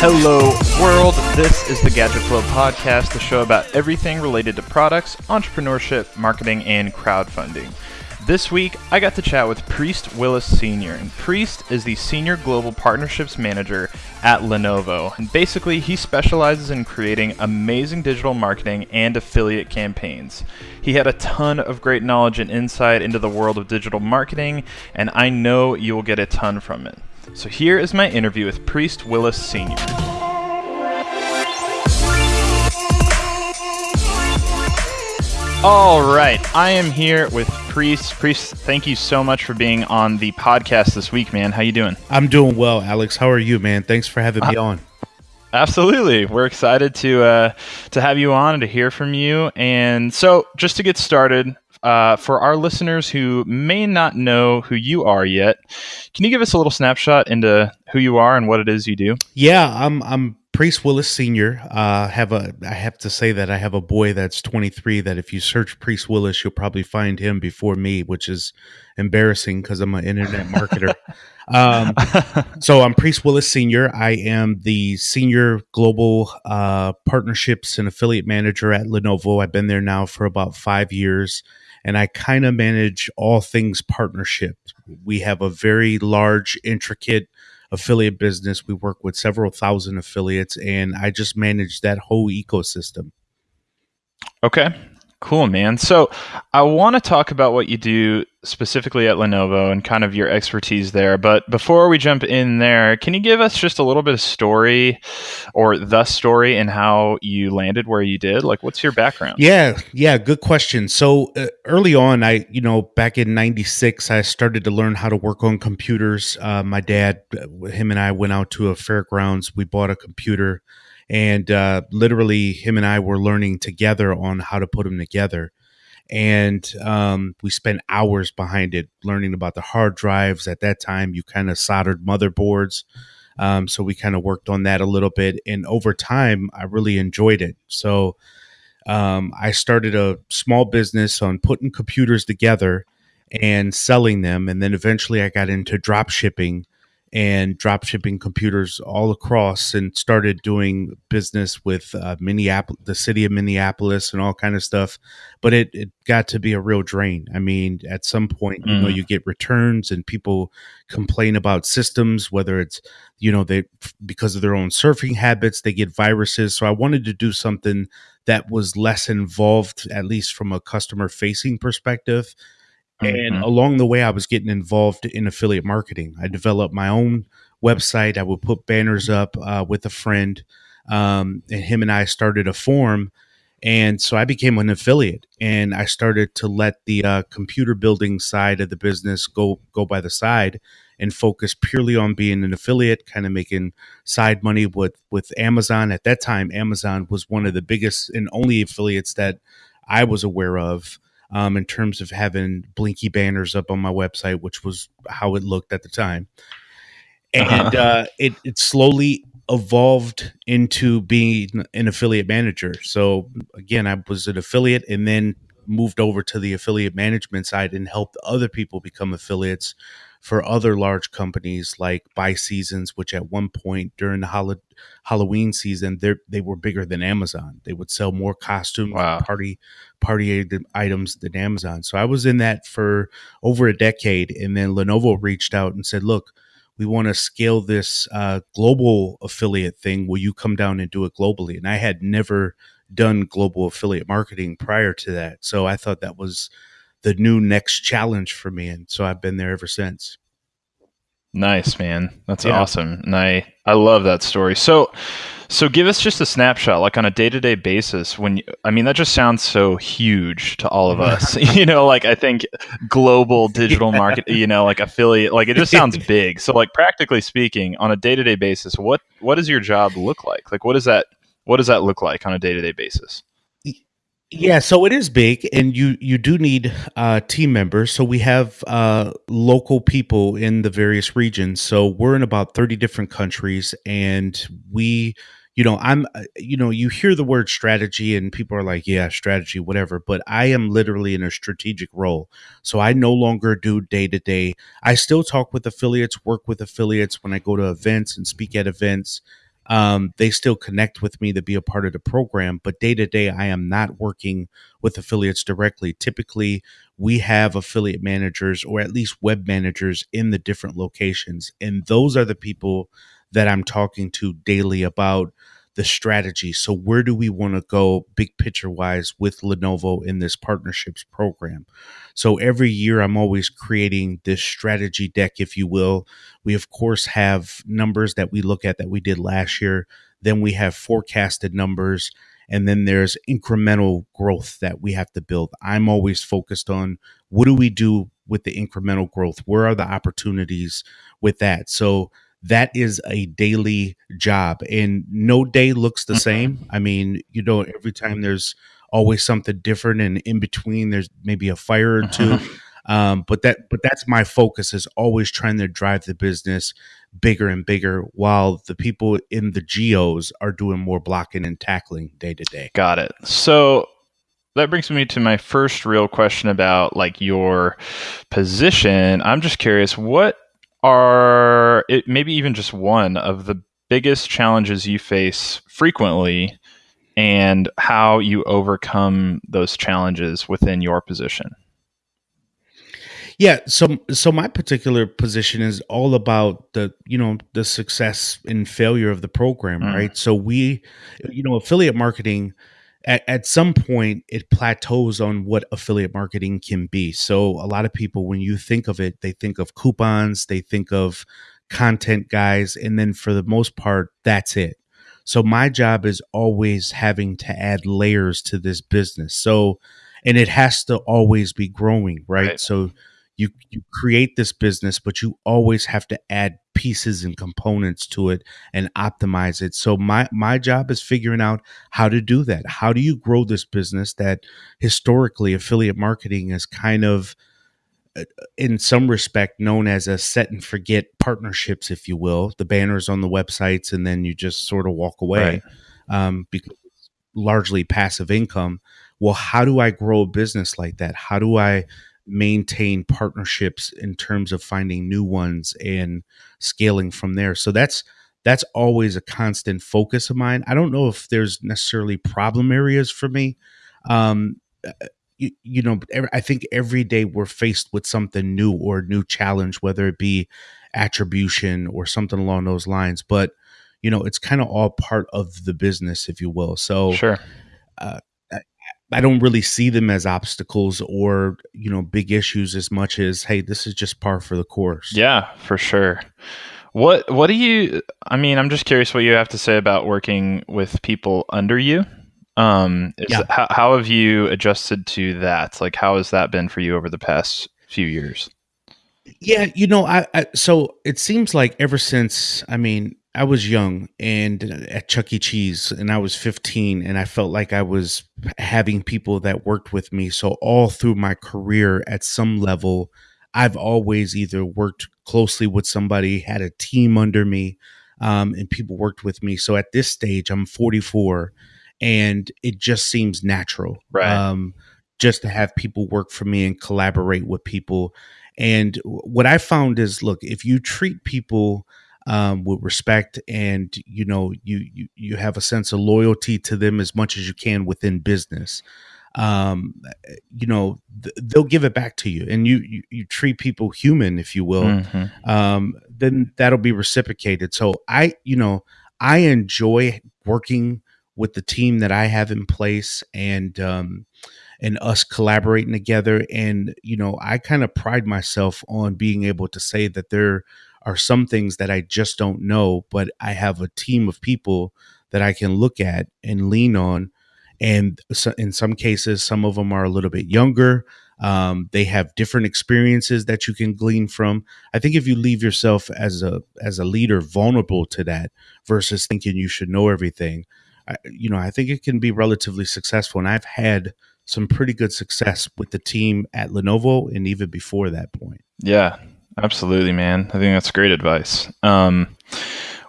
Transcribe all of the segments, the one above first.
Hello, world. This is the Gadget Flow podcast, the show about everything related to products, entrepreneurship, marketing, and crowdfunding. This week, I got to chat with Priest Willis Sr., and Priest is the Senior Global Partnerships Manager at Lenovo. And basically, he specializes in creating amazing digital marketing and affiliate campaigns. He had a ton of great knowledge and insight into the world of digital marketing, and I know you will get a ton from it. So here is my interview with Priest Willis Sr. All right, I am here with Priest. Priest, thank you so much for being on the podcast this week, man. How you doing? I'm doing well, Alex. How are you, man? Thanks for having me uh, on. Absolutely, we're excited to uh, to have you on and to hear from you. And so, just to get started, uh, for our listeners who may not know who you are yet, can you give us a little snapshot into who you are and what it is you do? Yeah, I'm I'm Priest Willis Senior. Uh, have a I have to say that I have a boy that's 23. That if you search Priest Willis, you'll probably find him before me, which is embarrassing because I'm an internet marketer. um, so I'm Priest Willis Senior. I am the senior global uh, partnerships and affiliate manager at Lenovo. I've been there now for about five years, and I kind of manage all things partnership. We have a very large, intricate affiliate business. We work with several thousand affiliates, and I just manage that whole ecosystem. Okay. Cool, man. So I want to talk about what you do specifically at Lenovo and kind of your expertise there. But before we jump in there, can you give us just a little bit of story or the story and how you landed where you did? Like, what's your background? Yeah, yeah, good question. So uh, early on, I, you know, back in 96, I started to learn how to work on computers. Uh, my dad, uh, him and I went out to a fairgrounds. We bought a computer and uh, literally him and I were learning together on how to put them together. And um, we spent hours behind it learning about the hard drives. At that time, you kind of soldered motherboards. Um, so we kind of worked on that a little bit. And over time, I really enjoyed it. So um, I started a small business on putting computers together and selling them. And then eventually I got into drop shipping and drop shipping computers all across and started doing business with uh, Minneapolis, the city of Minneapolis and all kind of stuff. But it, it got to be a real drain. I mean, at some point, mm. you know, mm. you get returns and people complain about systems, whether it's, you know, they, because of their own surfing habits, they get viruses. So I wanted to do something that was less involved, at least from a customer facing perspective and mm-hmm. along the way, I was getting involved in affiliate marketing. I developed my own website. I would put banners up uh, with a friend, um, and him and I started a forum. And so I became an affiliate, and I started to let the uh, computer building side of the business go go by the side, and focus purely on being an affiliate, kind of making side money with with Amazon. At that time, Amazon was one of the biggest and only affiliates that I was aware of um, in terms of having blinky banners up on my website, which was how it looked at the time. And uh-huh. uh, it, it slowly evolved into being an affiliate manager. So again, I was an affiliate and then moved over to the affiliate management side and helped other people become affiliates for other large companies like Buy Seasons, which at one point during the Halloween season, they they were bigger than Amazon. They would sell more costumes, wow. party party items than Amazon. So I was in that for over a decade, and then Lenovo reached out and said, "Look." We want to scale this uh, global affiliate thing. Will you come down and do it globally? And I had never done global affiliate marketing prior to that. So I thought that was the new next challenge for me. And so I've been there ever since. Nice, man. That's yeah. awesome. And I, I love that story. So, so give us just a snapshot, like on a day to day basis. When you, I mean, that just sounds so huge to all of us. you know, like I think global digital yeah. market, you know, like affiliate, like it just sounds big. So, like practically speaking, on a day to day basis, what what does your job look like? Like, what does that what does that look like on a day to day basis? Yeah, so it is big, and you you do need uh, team members. So we have uh, local people in the various regions. So we're in about thirty different countries, and we, you know, I'm, uh, you know, you hear the word strategy, and people are like, yeah, strategy, whatever. But I am literally in a strategic role. So I no longer do day to day. I still talk with affiliates, work with affiliates when I go to events and speak at events. Um, they still connect with me to be a part of the program. But day to day, I am not working with affiliates directly. Typically, we have affiliate managers or at least web managers in the different locations. And those are the people that I'm talking to daily about the strategy. So, where do we want to go big picture wise with Lenovo in this partnerships program? So, every year I'm always creating this strategy deck, if you will. We, of course, have numbers that we look at that we did last year. Then we have forecasted numbers. And then there's incremental growth that we have to build. I'm always focused on what do we do with the incremental growth? Where are the opportunities with that? So, that is a daily job and no day looks the same. I mean you know every time there's always something different and in between there's maybe a fire or 2 mm-hmm. um, but that but that's my focus is always trying to drive the business bigger and bigger while the people in the geos are doing more blocking and tackling day to day. Got it. So that brings me to my first real question about like your position. I'm just curious what are it maybe even just one of the biggest challenges you face frequently and how you overcome those challenges within your position yeah so so my particular position is all about the you know the success and failure of the program mm. right so we you know affiliate marketing at, at some point it plateaus on what affiliate marketing can be. So a lot of people, when you think of it, they think of coupons, they think of content guys, and then for the most part, that's it. So my job is always having to add layers to this business. So, and it has to always be growing, right? right. So you you create this business, but you always have to add pieces and components to it and optimize it. So my my job is figuring out how to do that. How do you grow this business that historically affiliate marketing is kind of uh, in some respect known as a set and forget partnerships if you will the banners on the websites and then you just sort of walk away right. um, because largely passive income well how do i grow a business like that how do i maintain partnerships in terms of finding new ones and scaling from there. So that's that's always a constant focus of mine. I don't know if there's necessarily problem areas for me. Um, you, you know, I think every day we're faced with something new or a new challenge, whether it be attribution or something along those lines. But you know, it's kind of all part of the business, if you will. So, sure. Uh, I don't really see them as obstacles or you know big issues as much as hey, this is just par for the course. Yeah, for sure. What what do you? I mean, I'm just curious what you have to say about working with people under you. Um, yeah. how, how have you adjusted to that? Like, how has that been for you over the past few years? Yeah, you know, I, I so it seems like ever since I mean, I was young and at Chuck E. Cheese, and I was 15, and I felt like I was having people that worked with me. So, all through my career, at some level, I've always either worked closely with somebody, had a team under me, um, and people worked with me. So, at this stage, I'm 44, and it just seems natural. Right. Um, just to have people work for me and collaborate with people. And what I found is look, if you treat people, um, with respect and you know you, you you have a sense of loyalty to them as much as you can within business. Um, you know th- they'll give it back to you and you, you, you treat people human if you will. Mm-hmm. um, then that'll be reciprocated. So i you know i enjoy working with the team that i have in place and um, and us collaborating together. And you know i kind of pride myself on being able to say that they're are some things that I just don't know, but I have a team of people that I can look at and lean on. And so in some cases, some of them are a little bit younger. Um, they have different experiences that you can glean from. I think if you leave yourself as a as a leader vulnerable to that versus thinking you should know everything, I, you know, I think it can be relatively successful. And I've had some pretty good success with the team at Lenovo and even before that point. Yeah, Absolutely, man. I think that's great advice. Um,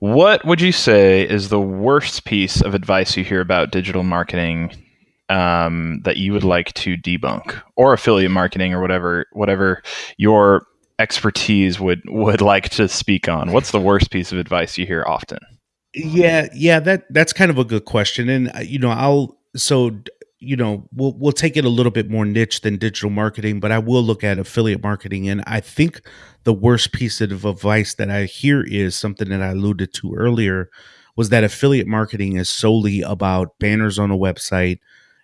what would you say is the worst piece of advice you hear about digital marketing um, that you would like to debunk, or affiliate marketing, or whatever whatever your expertise would would like to speak on? What's the worst piece of advice you hear often? Yeah, yeah, that that's kind of a good question, and uh, you know, I'll so you know we'll we'll take it a little bit more niche than digital marketing, but I will look at affiliate marketing, and I think the worst piece of advice that I hear is something that I alluded to earlier, was that affiliate marketing is solely about banners on a website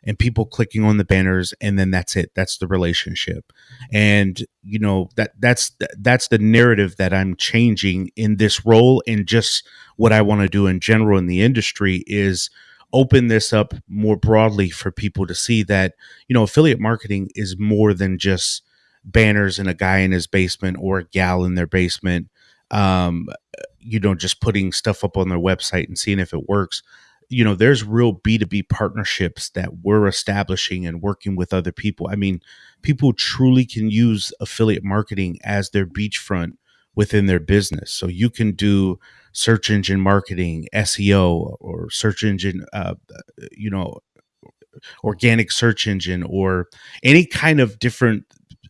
and people clicking on the banners, and then that's it. That's the relationship, and you know that that's that's the narrative that I'm changing in this role and just what I want to do in general in the industry is open this up more broadly for people to see that you know affiliate marketing is more than just banners and a guy in his basement or a gal in their basement. Um you know just putting stuff up on their website and seeing if it works. You know there's real b2b partnerships that we're establishing and working with other people. I mean people truly can use affiliate marketing as their beachfront within their business so you can do search engine marketing, SEO, or search engine, uh, you know, organic search engine, or any kind of different,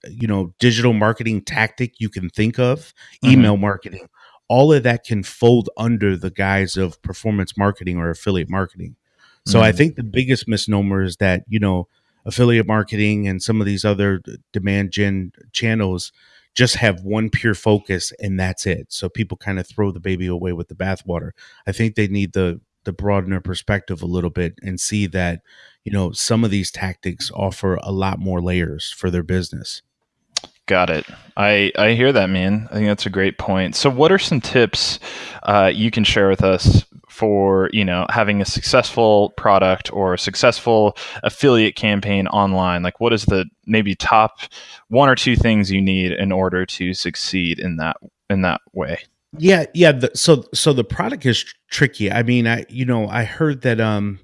you know, digital marketing tactic you can think of, email mm-hmm. marketing. All of that can fold under the guise of performance marketing or affiliate marketing. So mm-hmm. I think the biggest misnomer is that, you know, affiliate marketing and some of these other demand gen channels just have one pure focus and that's it. So people kind of throw the baby away with the bathwater. I think they need the the broaden perspective a little bit and see that you know some of these tactics offer a lot more layers for their business. Got it. I I hear that, man. I think that's a great point. So, what are some tips uh, you can share with us for you know having a successful product or a successful affiliate campaign online like what is the maybe top one or two things you need in order to succeed in that in that way yeah yeah the, so so the product is tr- tricky i mean i you know i heard that um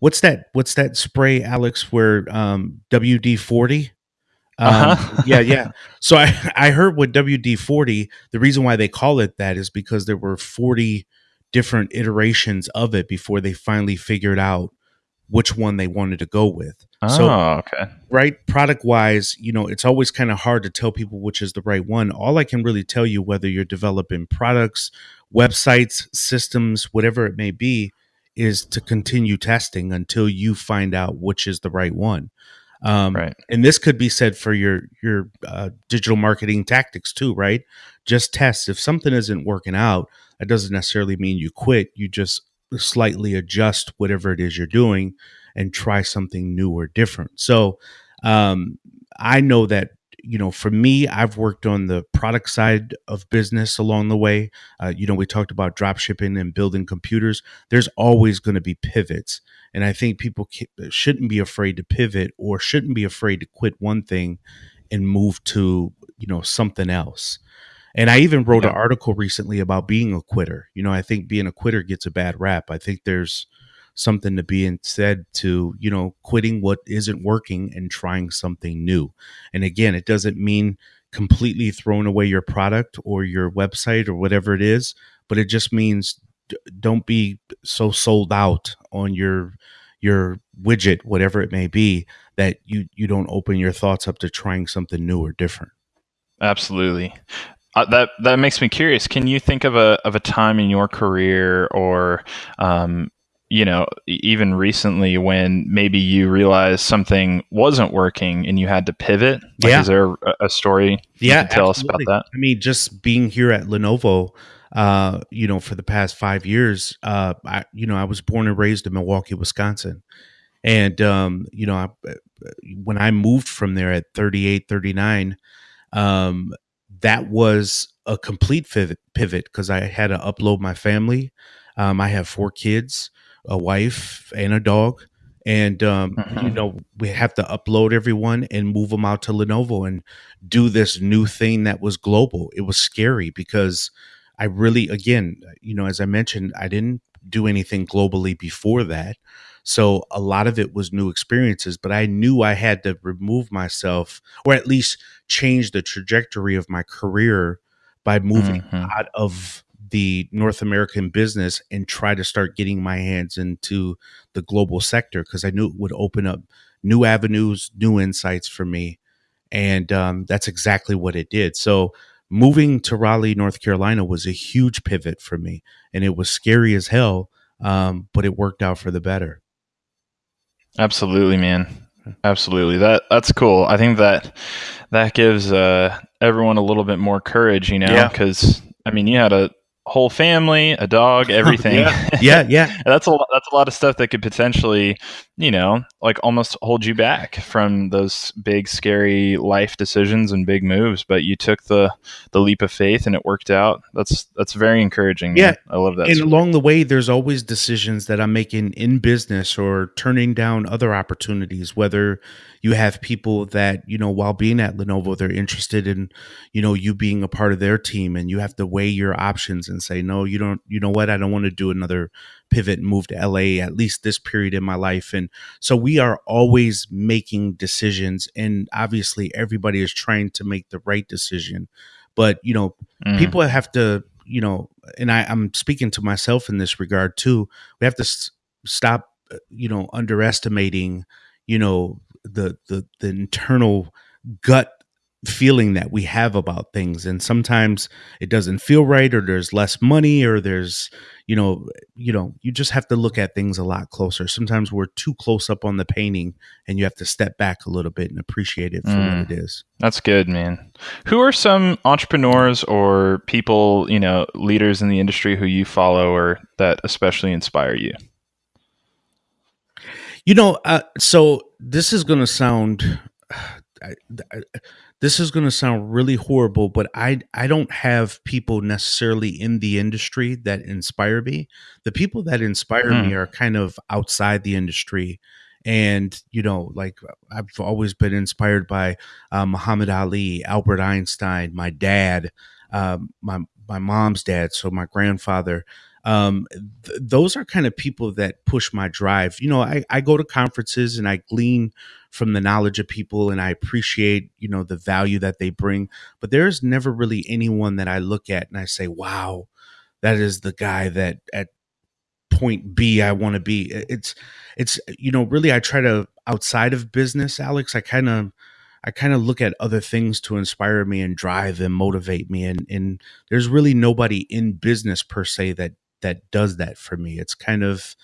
what's that what's that spray alex where um wd-40 um, uh-huh. yeah, yeah. So I, I heard with WD 40, the reason why they call it that is because there were 40 different iterations of it before they finally figured out which one they wanted to go with. Oh, so, okay. Right, product wise, you know, it's always kind of hard to tell people which is the right one. All I can really tell you, whether you're developing products, websites, systems, whatever it may be, is to continue testing until you find out which is the right one. Um, right. And this could be said for your your uh, digital marketing tactics too, right? Just test. If something isn't working out, that doesn't necessarily mean you quit. You just slightly adjust whatever it is you're doing and try something new or different. So um, I know that you know, for me, I've worked on the product side of business along the way. Uh, you know, we talked about drop shipping and building computers. There's always going to be pivots. And I think people shouldn't be afraid to pivot or shouldn't be afraid to quit one thing and move to, you know, something else. And I even wrote yeah. an article recently about being a quitter. You know, I think being a quitter gets a bad rap. I think there's something to be said to you know quitting what isn't working and trying something new. And again it doesn't mean completely throwing away your product or your website or whatever it is but it just means don't be so sold out on your your widget whatever it may be that you you don't open your thoughts up to trying something new or different. Absolutely. Uh, that that makes me curious. Can you think of a of a time in your career or um, you know, even recently when maybe you realized something wasn't working and you had to pivot? Like, yeah. Is there a story yeah, tell absolutely. us about that? I mean, just being here at Lenovo, uh, you know, for the past five years, uh, I, you know, I was born and raised in Milwaukee, Wisconsin. And, um, you know, I, uh, when I moved from there at 38, 39, um, that was a complete pivot because I had to upload my family. Um, I have four kids a wife and a dog and um, mm-hmm. you know we have to upload everyone and move them out to lenovo and do this new thing that was global it was scary because i really again you know as i mentioned i didn't do anything globally before that so a lot of it was new experiences but i knew i had to remove myself or at least change the trajectory of my career by moving mm-hmm. out of the North American business and try to start getting my hands into the global sector because I knew it would open up new avenues, new insights for me. And um, that's exactly what it did. So moving to Raleigh, North Carolina was a huge pivot for me, and it was scary as hell, um, but it worked out for the better. Absolutely, man. Absolutely. That that's cool. I think that that gives uh, everyone a little bit more courage, you know, because yeah. I mean, you had a whole family, a dog, everything. yeah, yeah, yeah. that's a that's a lot of stuff that could potentially, you know, like almost hold you back from those big scary life decisions and big moves, but you took the the leap of faith and it worked out. That's that's very encouraging. Yeah. Man. I love that. And story. along the way there's always decisions that I'm making in business or turning down other opportunities whether you have people that you know while being at lenovo they're interested in you know you being a part of their team and you have to weigh your options and say no you don't you know what? I don't want to do another pivot and move to la at least this period in my life. And so we are always making decisions and obviously everybody is trying to make the right decision. But you know mm. people have to you know and I, i'm speaking to myself in this regard too we have to s- stop uh, you know underestimating you know the the the internal gut feeling that we have about things. And sometimes it doesn't feel right or there's less money or there's you know you know you just have to look at things a lot closer. Sometimes we're too close up on the painting and you have to step back a little bit and appreciate it for mm, what it is. That's good man. Who are some entrepreneurs or people you know leaders in the industry who you follow or that especially inspire you? You know, uh, so this is going to sound. I, I, this is going to sound really horrible, but I I don't have people necessarily in the industry that inspire me. The people that inspire mm. me hmm. are kind of outside the industry, and you know, like I've always been inspired by uh, Muhammad Ali, Albert Einstein, my dad, um, my my mom's dad, so my grandfather um, th- those are kind of people that push my drive. You know, I, I go to conferences and I glean from the knowledge of people and I appreciate, you know, the value that they bring. But there's never really anyone that I look at and I say, wow, that is the guy that at point B I want to be. It's, it's, you know, really, I try to outside of business, Alex, I kind of, I kind of look at other things to inspire me and drive and motivate me. And, and there's really nobody in business per se that that does that for me. It's kind of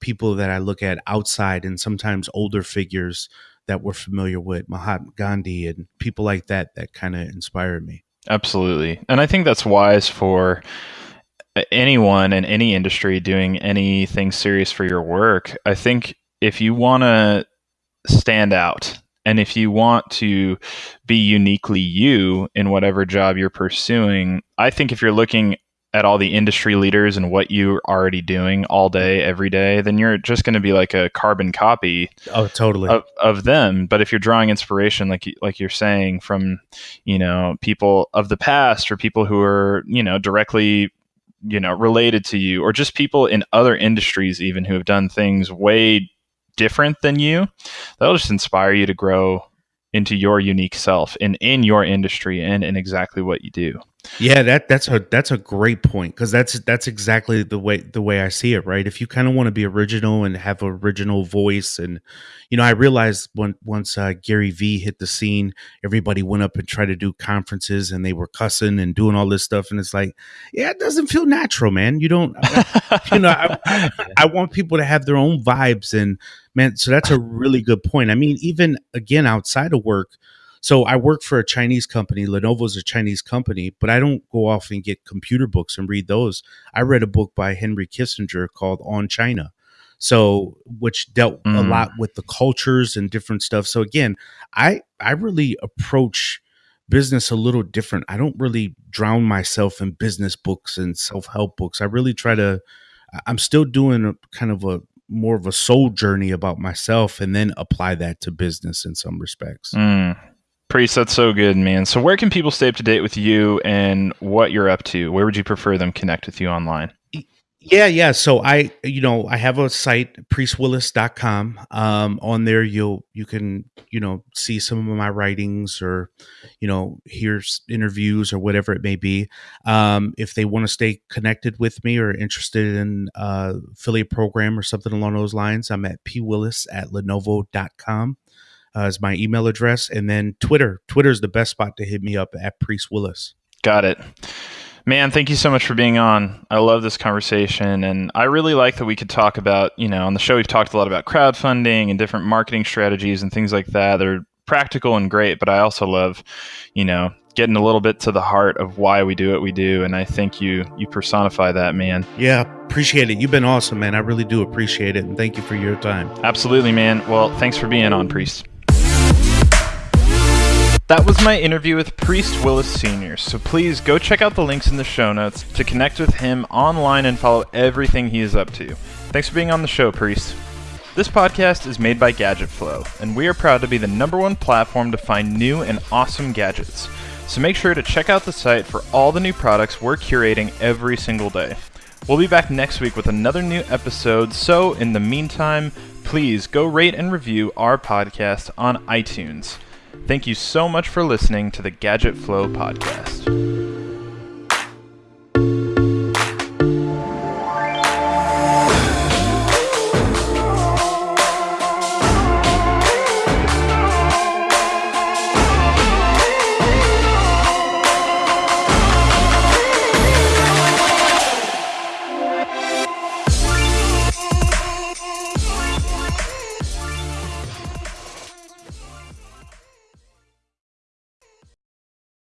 people that I look at outside and sometimes older figures that we're familiar with, Mahatma Gandhi and people like that that kind of inspire me. Absolutely. And I think that's wise for anyone in any industry doing anything serious for your work. I think if you want to stand out and if you want to be uniquely you in whatever job you're pursuing, I think if you're looking at all the industry leaders and what you're already doing all day, every day, then you're just going to be like a carbon copy. Oh, totally of, of them. But if you're drawing inspiration, like like you're saying, from you know people of the past or people who are you know directly you know related to you, or just people in other industries even who have done things way different than you, that'll just inspire you to grow into your unique self and in your industry and in exactly what you do. Yeah, that that's a that's a great point because that's that's exactly the way the way I see it. Right, if you kind of want to be original and have original voice, and you know, I realized when once uh, Gary Vee hit the scene, everybody went up and tried to do conferences, and they were cussing and doing all this stuff, and it's like, yeah, it doesn't feel natural, man. You don't, you know, I, I, I want people to have their own vibes, and man, so that's a really good point. I mean, even again outside of work so I work for a Chinese company. Lenovo is a Chinese company, but I don't go off and get computer books and read those. I read a book by Henry Kissinger called On China. So which dealt mm. a lot with the cultures and different stuff. So again, I I really approach business a little different. I don't really drown myself in business books and self-help books. I really try to I'm still doing a kind of a more of a soul journey about myself and then apply that to business in some respects. Mm. Priest, that's so good, man. So, where can people stay up to date with you and what you're up to? Where would you prefer them connect with you online? Yeah, yeah. So I, you know, I have a site, priestwillis.com. Um, on there you'll you can, you know, see some of my writings or, you know, hear interviews or whatever it may be. Um, if they want to stay connected with me or interested in uh affiliate program or something along those lines, I'm at pwillis at lenovo.com uh, is my email address, and then Twitter. Twitter is the best spot to hit me up at Priest Willis. Got it. Man, thank you so much for being on. I love this conversation, and I really like that we could talk about, you know, on the show we've talked a lot about crowdfunding and different marketing strategies and things like that. They're practical and great, but I also love, you know, getting a little bit to the heart of why we do what we do, and I think you you personify that, man. Yeah, appreciate it. You've been awesome, man. I really do appreciate it, and thank you for your time. Absolutely, man. Well, thanks for being on, Priest. That was my interview with Priest Willis Sr., so please go check out the links in the show notes to connect with him online and follow everything he is up to. Thanks for being on the show, Priest. This podcast is made by Gadget Flow, and we are proud to be the number one platform to find new and awesome gadgets. So make sure to check out the site for all the new products we're curating every single day. We'll be back next week with another new episode, so in the meantime, please go rate and review our podcast on iTunes. Thank you so much for listening to the Gadget Flow podcast.